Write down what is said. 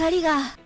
光が。